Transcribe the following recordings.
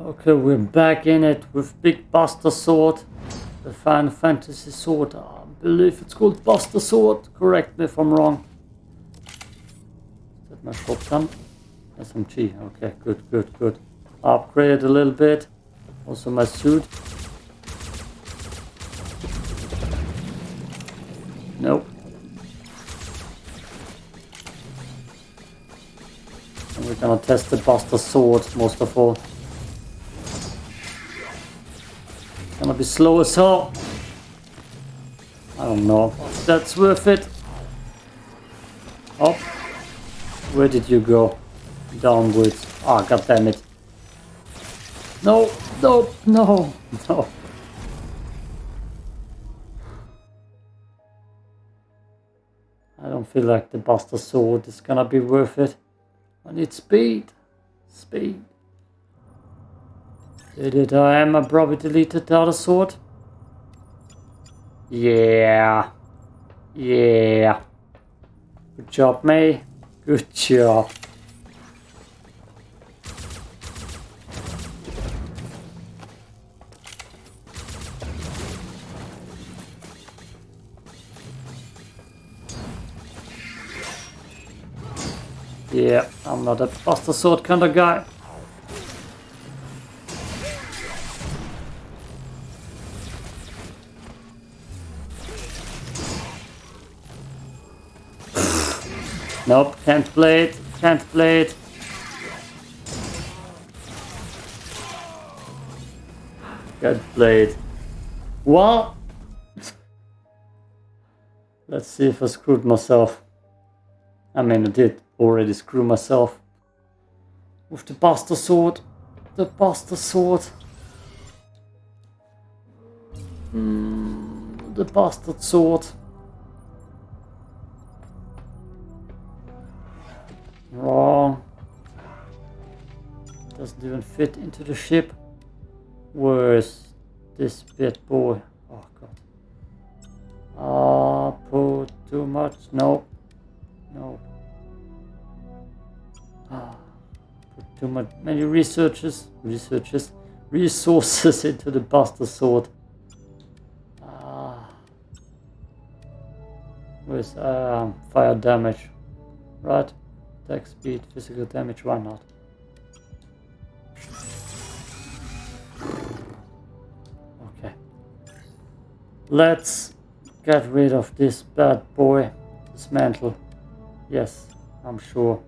Okay, we're back in it with Big Buster Sword. The Final Fantasy Sword. I believe it's called Buster Sword. Correct me if I'm wrong. Is that my shotgun? SMG. Okay, good, good, good. Upgrade a little bit. Also my suit. Nope. And we're gonna test the Buster Sword most of all. Gonna be slow as hell. I don't know that's worth it. Oh, where did you go? Downwards. Ah, oh, god damn it. No, no, no, no. I don't feel like the Buster Sword is gonna be worth it. I need speed. Speed. Did I uh, am a probably deleted the other sword? Yeah. Yeah. Good job, May. Good job. Yeah, I'm not a buster sword kind of guy. Nope, can't play it, can't play it. Can't play it. What? Let's see if I screwed myself. I mean, I did already screw myself. With the Buster Sword. The Buster Sword. Mm, the Bastard Sword. Wrong. Doesn't even fit into the ship. Where's this bit boy? Oh god. Ah, uh, put too much. No. No. Ah, put too much. Many researchers, researchers, resources into the Buster Sword. Ah. With um, fire damage. Right. Attack speed, physical damage, why not? Okay. Let's get rid of this bad boy. Dismantle. Yes, I'm sure.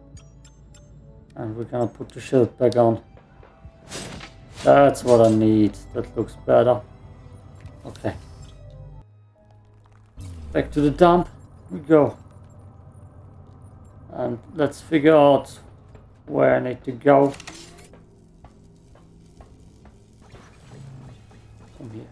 And we're gonna put the shield back on. That's what I need. That looks better. Okay. Back to the dump we go and let's figure out where I need to go. From here.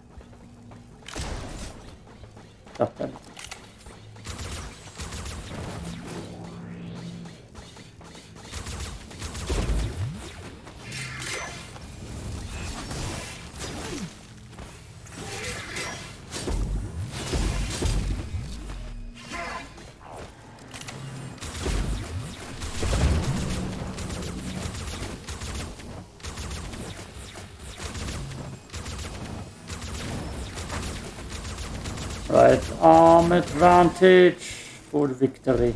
Right, arm advantage for victory.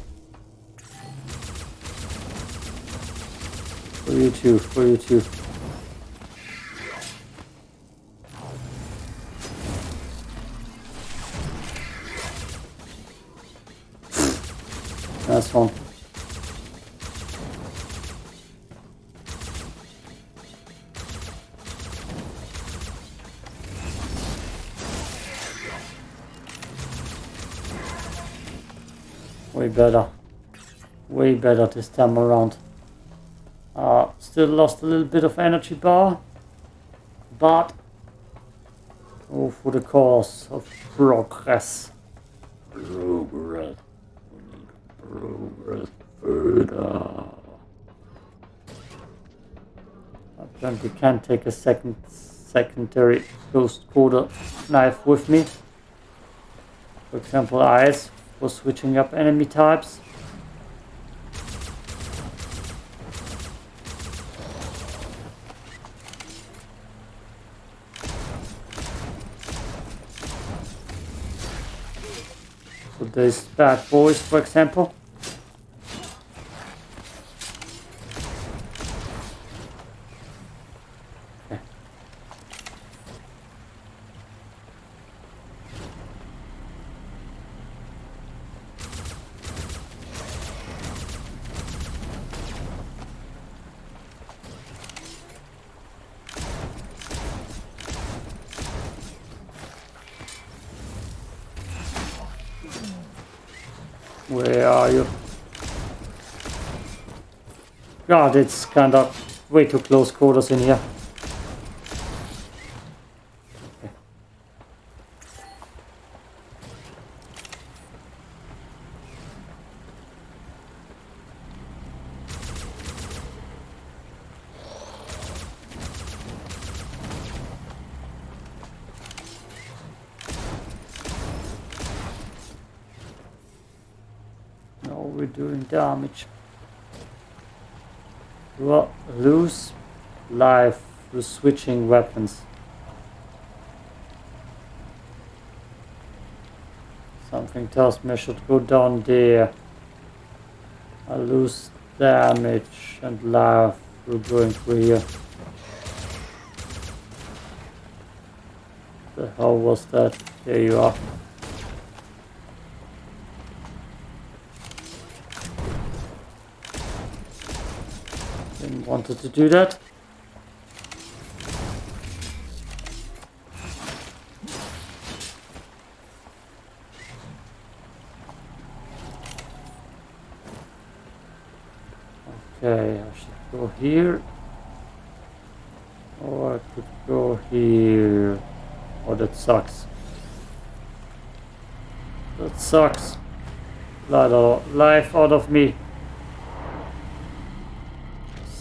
For you too, for you too. That's one. Better. Way better this time around. Uh, still lost a little bit of energy bar. But... Oh, for the cause of progress. Progress. Progress further. Apparently can't take a second secondary ghost quarter knife with me. For example, eyes for switching up enemy types. So there's bad boys for example. God, it's kind of way too close quarters in here. Okay. No, we're doing damage. Lose life through switching weapons. Something tells me I should go down there. I lose damage and life through going through here. The hell was that? There you are. Didn't wanted to do that. Okay, I should go here. Or I could go here. Oh, that sucks. That sucks. Blood life out of me.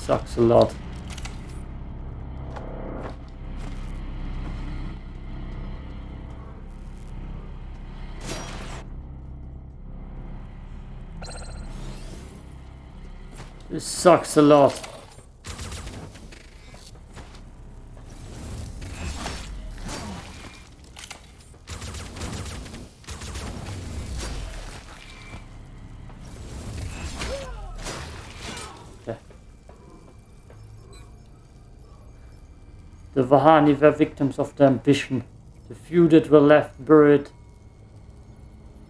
Sucks a lot. This sucks a lot. The Vahani were victims of the ambition. The few that were left buried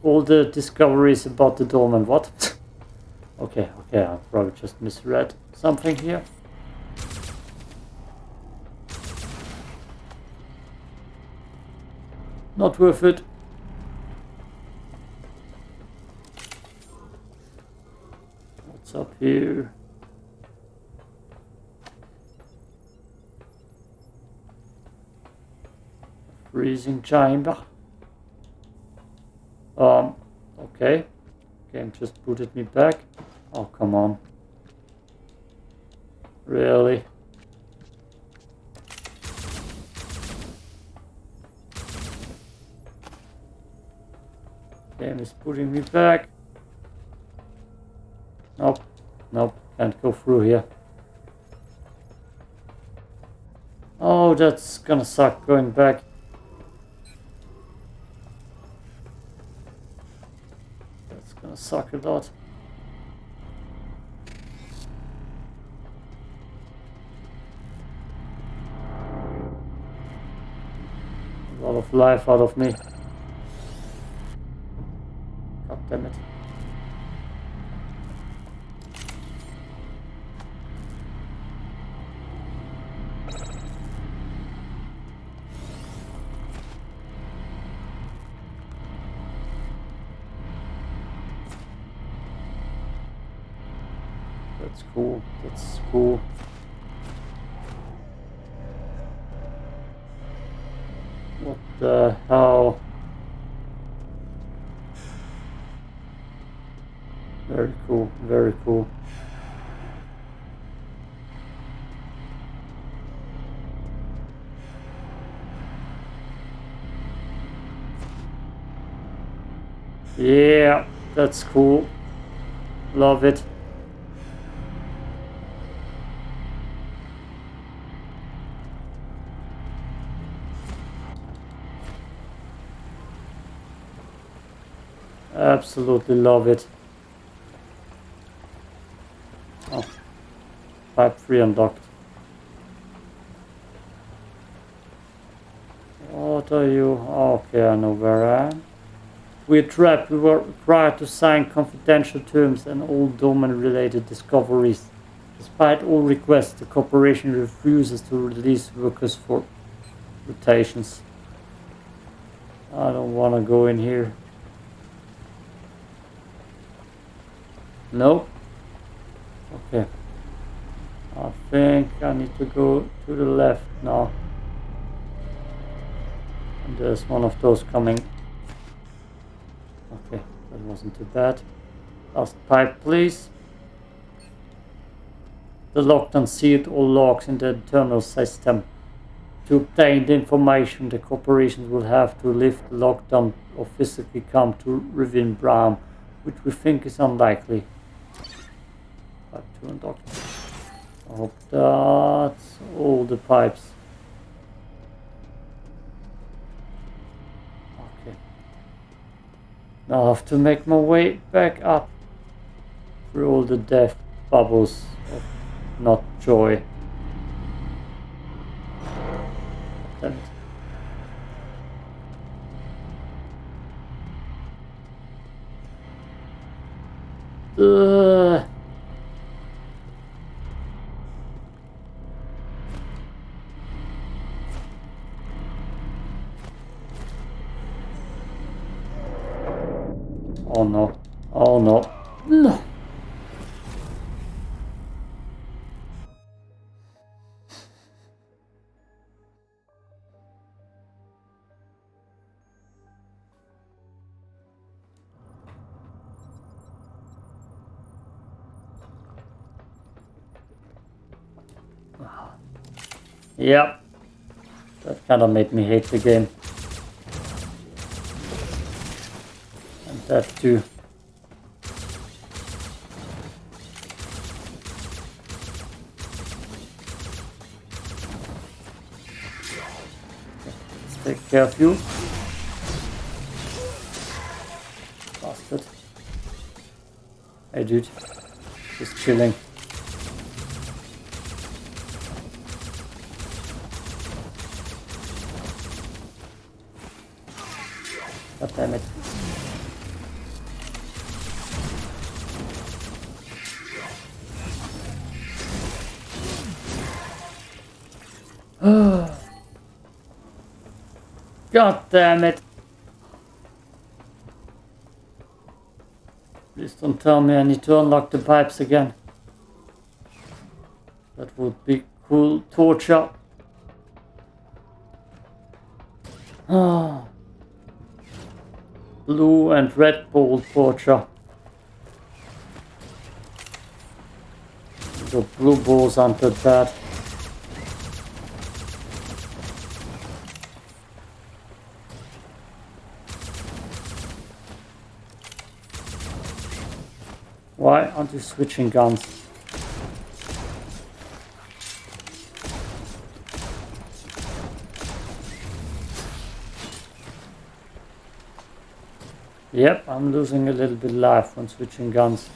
all the discoveries about the dolmen. What? okay, okay, I probably just misread something here. Not worth it. What's up here? Freezing chamber. Um, okay. Game just booted me back. Oh, come on. Really? Game is putting me back. Nope. Nope. Can't go through here. Oh, that's gonna suck going back. That's A lot of life out of me. God damn it. That's cool. That's cool. What the hell? Very cool. Very cool. Yeah, that's cool. Love it. Absolutely love it. Oh. Pipe 3 unlocked. What are you? Okay, I know where I am. We're trapped. We were required to sign confidential terms and all domain-related discoveries. Despite all requests, the corporation refuses to release workers for rotations. I don't want to go in here. Nope. Okay. I think I need to go to the left now. And there's one of those coming. Okay, that wasn't too bad. Last pipe, please. The locked and sealed all logs in the internal system. To obtain the information, the corporations will have to lift the lockdown or physically come to Revion Prime, which we think is unlikely. Pipe 2 unlocked. I hope that's all the pipes. Okay. Now I have to make my way back up through all the death bubbles of not joy. Ugh. Yep. That kind of made me hate the game. And that too. Let's take care of you. Bastard. Hey dude. Just chilling. God damn it. Please don't tell me I need to unlock the pipes again. That would be cool torture. Ah. Blue and red ball torture. The blue balls aren't that bad. Why aren't you switching guns? Yep, I'm losing a little bit life when switching guns.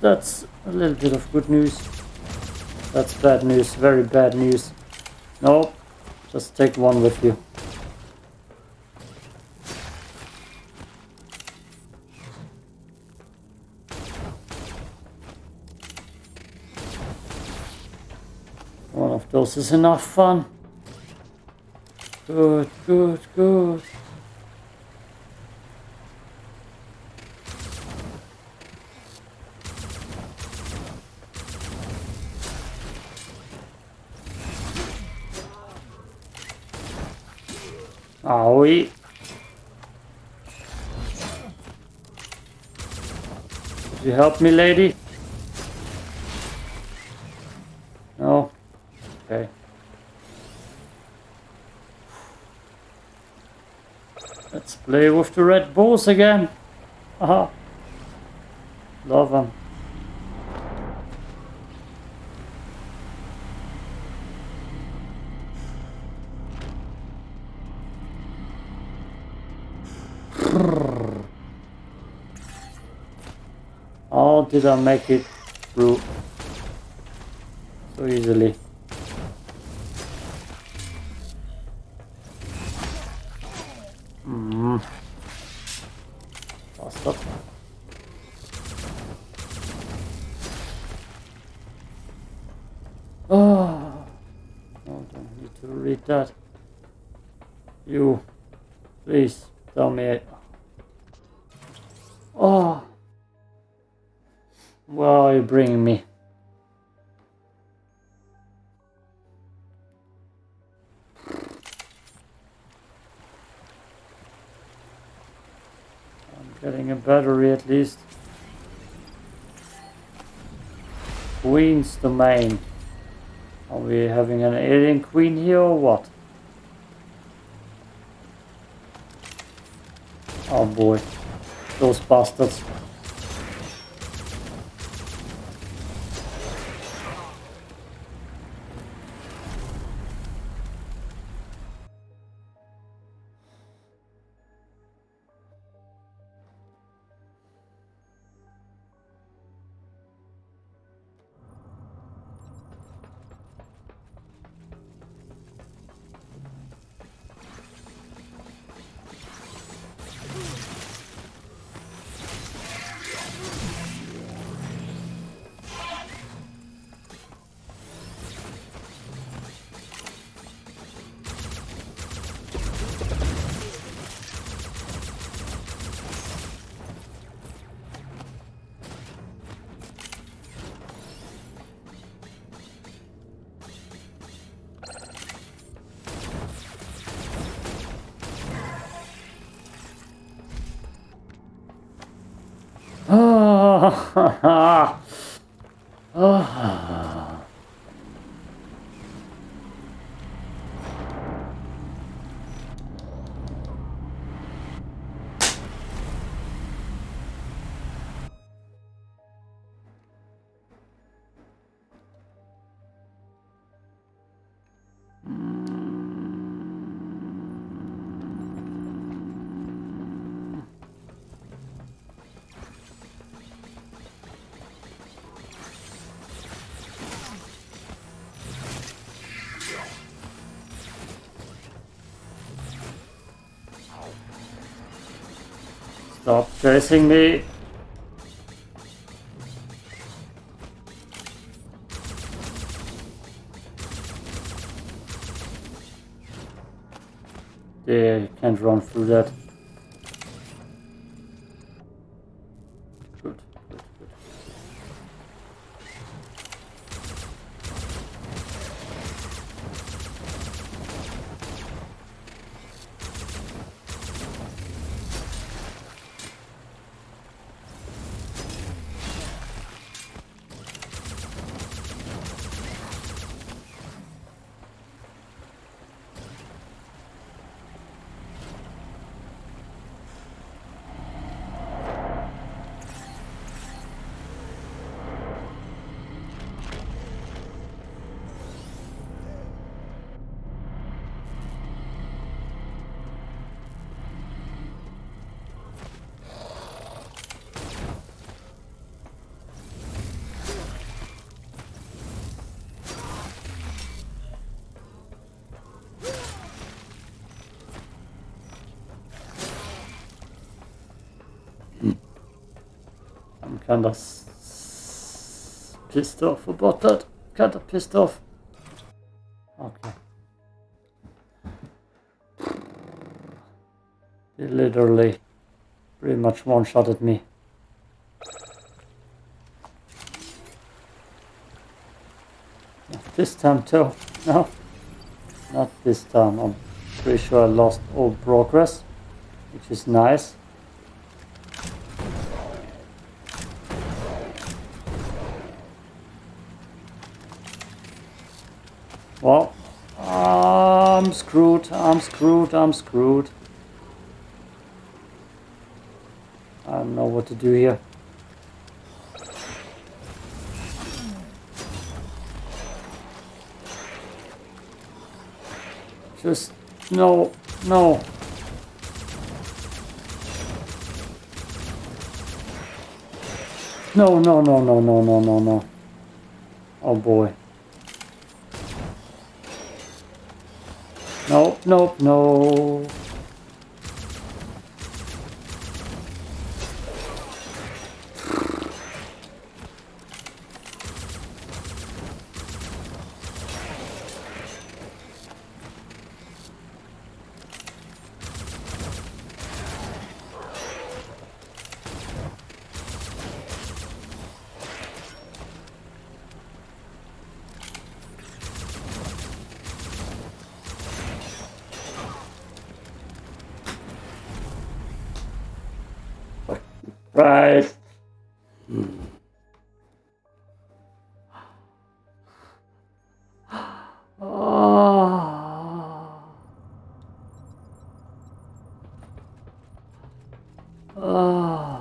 That's a little bit of good news. That's bad news, very bad news. No, just take one with you. One of those is enough fun. Good, good, good. Owie. Could you help me, lady? No? Okay. Let's play with the red balls again. Aha. Love them. I make it through so easily? Hmm. Bastard. Oh. No, don't need to read that. You, please tell me. Bringing me? I'm getting a battery at least. Queen's domain. Are we having an alien queen here or what? Oh boy, those bastards. Ah, ah. Stop chasing me. Yeah, you can't run through that. Kind of pissed off about that. Kind of pissed off. Okay. They literally pretty much one shot at me. Not this time too. No. Not this time. I'm pretty sure I lost all progress, which is nice. Well, I'm screwed, I'm screwed, I'm screwed. I don't know what to do here. Just, no, no. No, no, no, no, no, no, no, no. Oh boy. No, no, no. Oh.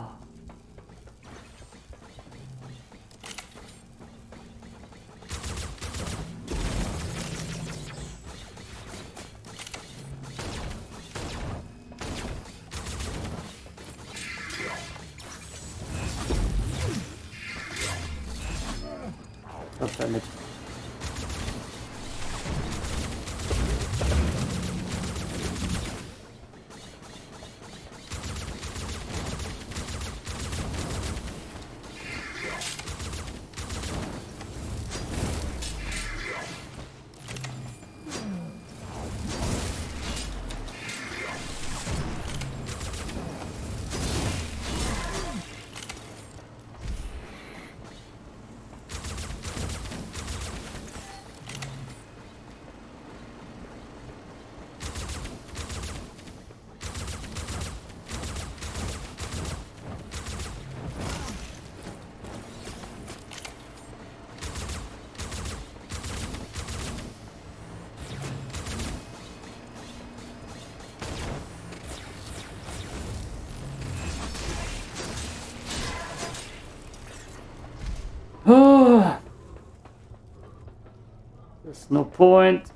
No point.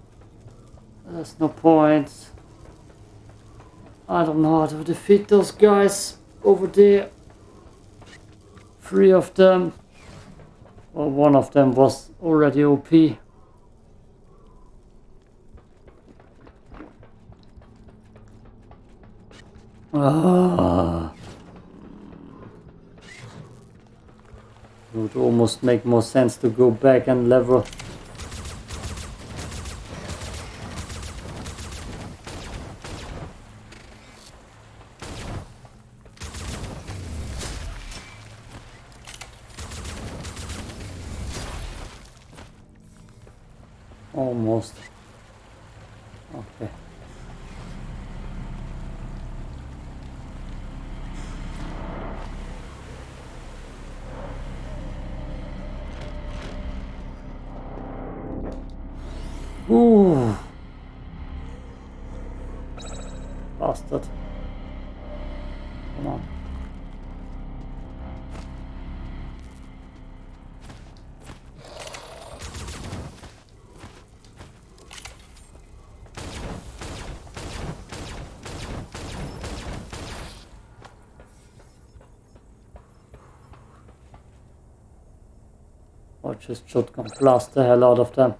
There's no point. I don't know how to defeat those guys over there. Three of them. Well, one of them was already OP. Ah. It would almost make more sense to go back and level. Almost. Okay. Ooh. Bastard. Come on. Or just shotgun blast the hell out of them.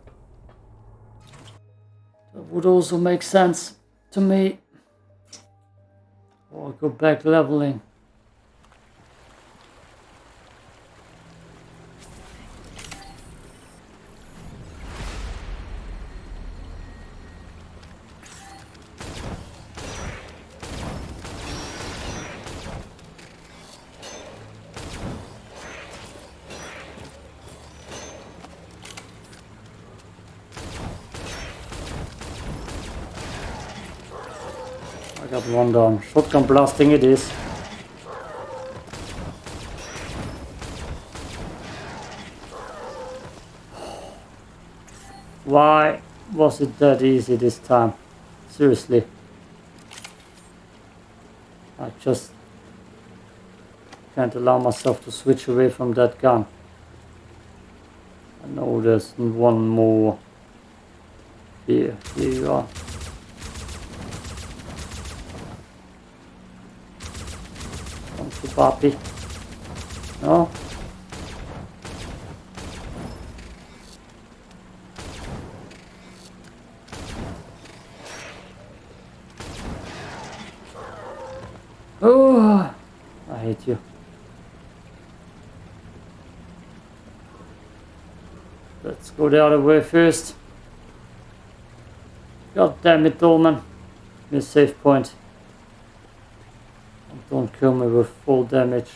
That would also make sense to me. Or go back leveling. got one down. Shotgun blasting it is. Why was it that easy this time? Seriously. I just can't allow myself to switch away from that gun. I know there's one more here. Here you are. Papi. No? Oh, I hate you. Let's go the other way first. God damn it, Dolmen. Give safe point. Don't kill me with full damage.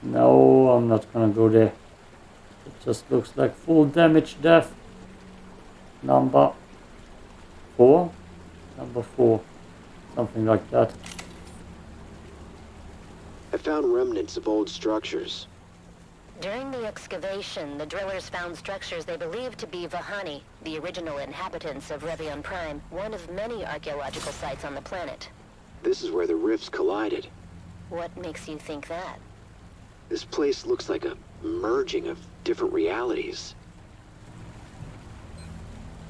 No, I'm not gonna go there. It just looks like full damage death. Number four? Number four. Something like that. I found remnants of old structures. During the excavation, the drillers found structures they believed to be Vahani, the original inhabitants of Revion Prime, one of many archaeological sites on the planet. This is where the rifts collided. What makes you think that? This place looks like a merging of different realities.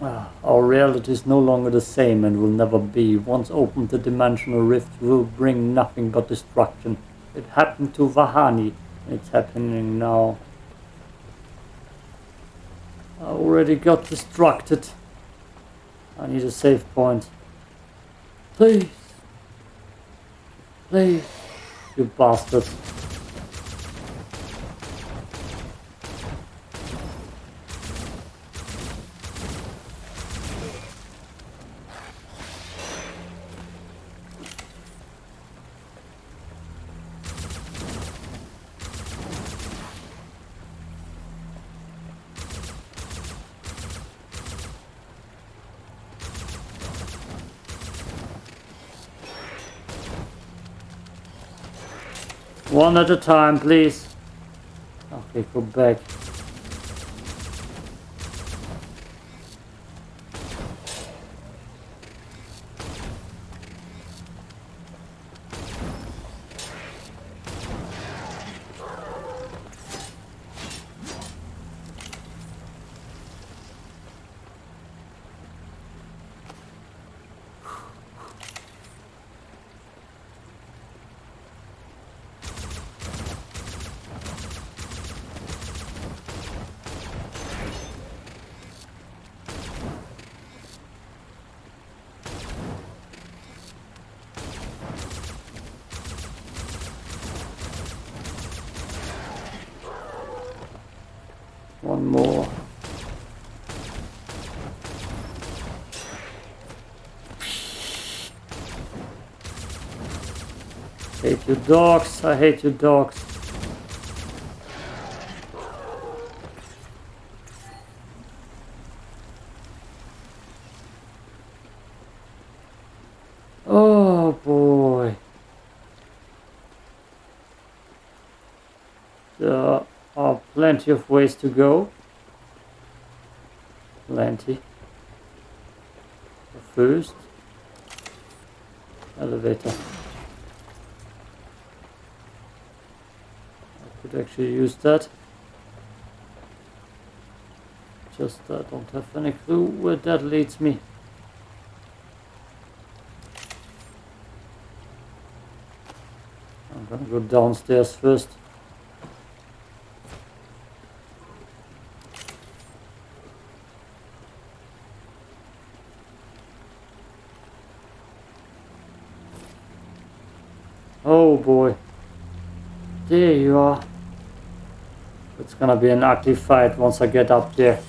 Ah, our reality is no longer the same and will never be. Once opened, the dimensional rift will bring nothing but destruction. It happened to Vahani. It's happening now. I already got distracted. I need a save point. Please. Please. You bastard. One at a time, please. Okay, go back. One more. Hate you dogs, I hate you dogs. Oh boy. There are plenty of ways to go. Plenty. First, elevator. Could actually use that. Just I don't have any clue where that leads me. I'm gonna go downstairs first. Oh boy. There you are. It's gonna be an ugly fight once I get up there.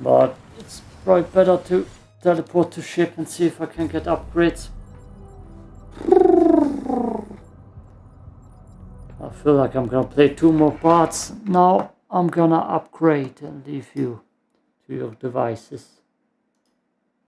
But it's probably better to teleport to ship and see if I can get upgrades. I feel like I'm gonna play two more parts. Now I'm gonna upgrade and leave you to your devices.